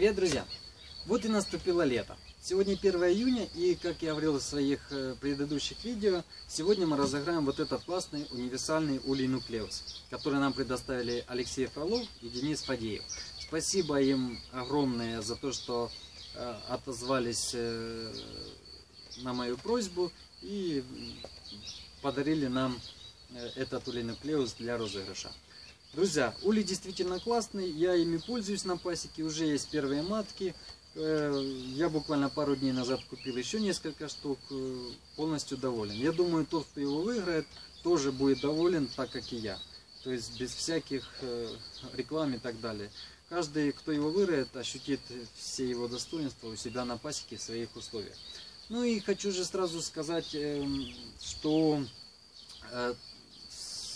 Привет, друзья! Вот и наступило лето. Сегодня 1 июня, и, как я говорил в своих э, предыдущих видео, сегодня мы разыграем вот этот классный универсальный улей нуклеус, который нам предоставили Алексей Фролов и Денис Фадеев. Спасибо им огромное за то, что э, отозвались э, на мою просьбу и подарили нам этот улей нуклеус для розыгрыша. Друзья, улей действительно классный, я ими пользуюсь на пасеке, уже есть первые матки. Э, я буквально пару дней назад купил еще несколько штук, э, полностью доволен. Я думаю, тот, кто его выиграет, тоже будет доволен, так как и я. То есть без всяких э, реклам и так далее. Каждый, кто его выиграет, ощутит все его достоинства у себя на пасеке в своих условиях. Ну и хочу же сразу сказать, эм, что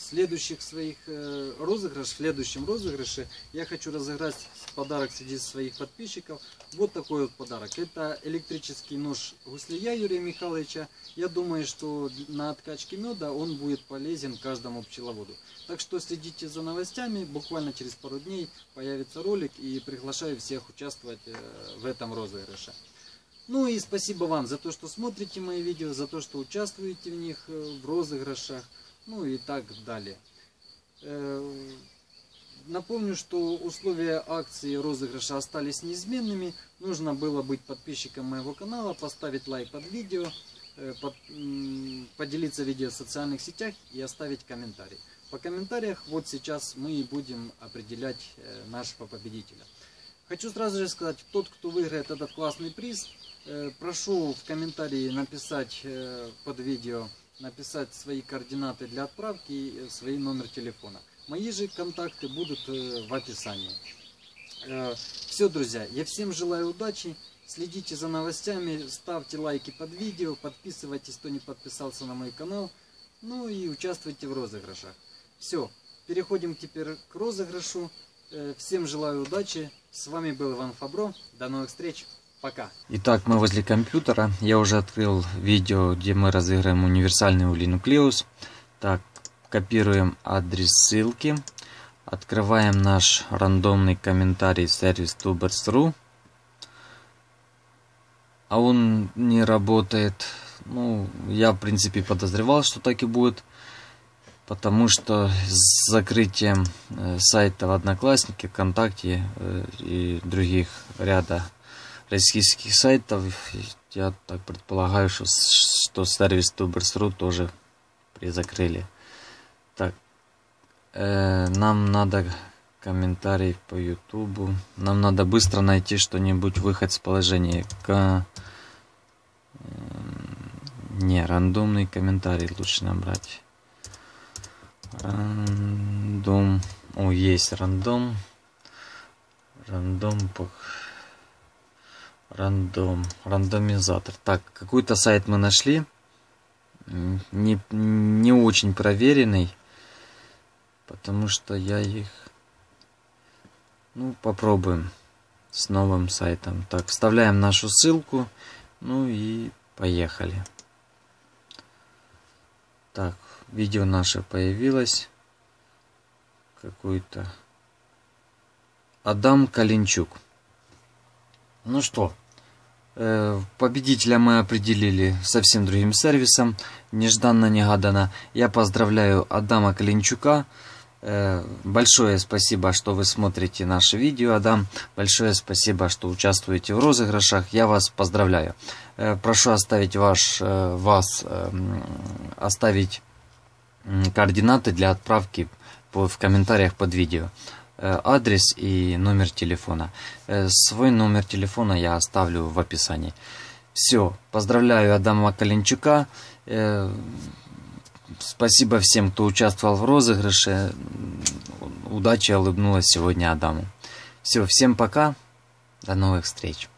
следующих своих э, розыгрыш, в следующем розыгрыше я хочу разыграть подарок среди своих подписчиков. Вот такой вот подарок. Это электрический нож гуслия Юрия Михайловича. Я думаю, что на откачке меда он будет полезен каждому пчеловоду. Так что следите за новостями. Буквально через пару дней появится ролик и приглашаю всех участвовать э, в этом розыгрыше. Ну и спасибо вам за то, что смотрите мои видео, за то, что участвуете в них, э, в розыгрышах ну и так далее. Э, напомню, что условия акции розыгрыша остались неизменными. Нужно было быть подписчиком моего канала, поставить лайк под видео, э, под, поделиться видео в социальных сетях и оставить комментарий. По комментариях вот сейчас мы и будем определять э, нашего победителя. Хочу сразу же сказать, тот, кто выиграет этот классный приз, прошу в комментарии написать под видео написать свои координаты для отправки и свой номер телефона. Мои же контакты будут э, в описании. Э, Все, друзья, я всем желаю удачи. Следите за новостями, ставьте лайки под видео, подписывайтесь, кто не подписался на мой канал. Ну и участвуйте в розыгрышах. Все, переходим теперь к розыгрышу. Э, всем желаю удачи. С вами был Иван Фабро. До новых встреч. Пока. Итак, мы возле компьютера. Я уже открыл видео, где мы разыграем универсальный улинуклеус. Так, копируем адрес ссылки. Открываем наш рандомный комментарий сервис tubers.ru. А он не работает. Ну, я в принципе подозревал, что так и будет. Потому что с закрытием э, сайта в Одноклассники, ВКонтакте э, и других ряда российских сайтов. Я так предполагаю, что, что сервис Tubers.ru тоже призакрыли. Так, э, нам надо комментарий по Ютубу. Нам надо быстро найти что-нибудь, выход с положения. К... Не, рандомный комментарий лучше набрать. Рандом. О, есть рандом. Рандом. Рандом. Рандомизатор. Так, какой-то сайт мы нашли. Не, не очень проверенный. Потому что я их... Ну, попробуем с новым сайтом. Так, вставляем нашу ссылку. Ну и поехали. Так, видео наше появилось. Какой-то... Адам Калинчук. Ну что, победителя мы определили совсем другим сервисом, нежданно-негаданно. Я поздравляю Адама Калинчука. Э, большое спасибо, что вы смотрите наше видео, Адам. Большое спасибо, что участвуете в розыгрышах. Я вас поздравляю. Э, прошу оставить ваш, вас, оставить координаты для отправки в комментариях под видео. Э, адрес и номер телефона. Э, свой номер телефона я оставлю в описании. Все, поздравляю Адама Калинчука. Э, спасибо всем, кто участвовал в розыгрыше. Удачи улыбнулась сегодня Адаму. Все, всем пока. До новых встреч.